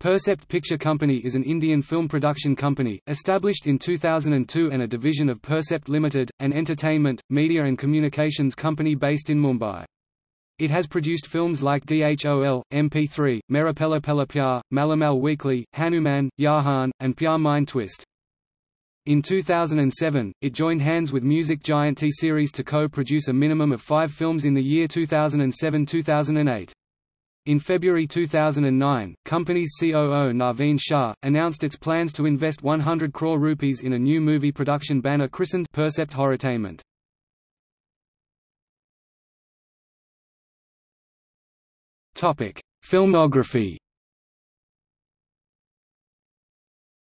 Percept Picture Company is an Indian film production company, established in 2002 and a division of Percept Limited, an entertainment, media and communications company based in Mumbai. It has produced films like DHOL, MP3, Mera Pehla Pyar, Malamal Weekly, Hanuman, Yahan, and Pyar Mein Twist. In 2007, it joined hands with music giant T-Series to co-produce a minimum of five films in the year 2007–2008. In February 2009, company's COO Naveen Shah, announced its plans to invest 100 crore rupees in a new movie production banner christened Percept Horrortainment. Filmography.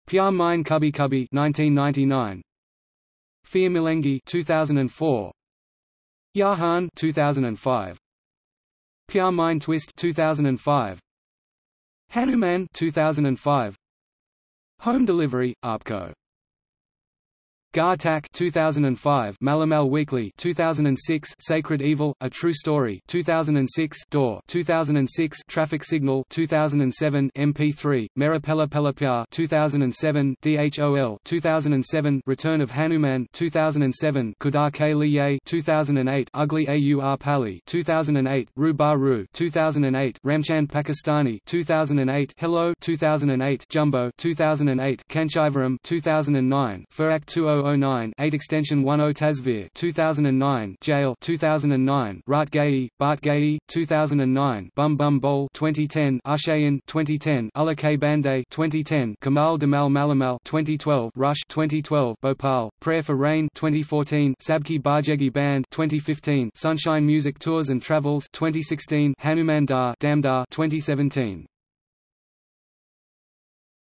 Pyar Mein Kabhi Kabhi 1999 Phir Milengi 2004 Yahan 2005 Pyar Mein Twist 2005 Hanuman 2005 Home Delivery Aapko Ghatak 2005 Malamal Weekly 2006 Sacred Evil A True Story 2006 Door 2006 Traffic Signal 2007 MP3 Mera Pehla Pehla 2007 DHOL 2007 Return of Hanuman 2007 Khuda Ke Liye 2008 Ugly Aur Pagli 2008 Ru Ba Ru 2008 Ramchand Pakistani 2008 Hello 2008 Jumbo 2008 Kanchivaram 2009 Firaaq 20 2009 8 extension 10 Tasvir 2009 Jail 2009 Raat Gayi Baat Gayi 2009 Bumm Bumm Bole 2010 Aashayein 2010 Ulake Bande 2010 Kamal Damal Malamal 2012 Rush 2012 Bhopal Prayer for Rain 2014 Sabki Bajegi Band 2015 Sunshine Music Tours and Travels 2016 Hanuman Dar Damdar 2017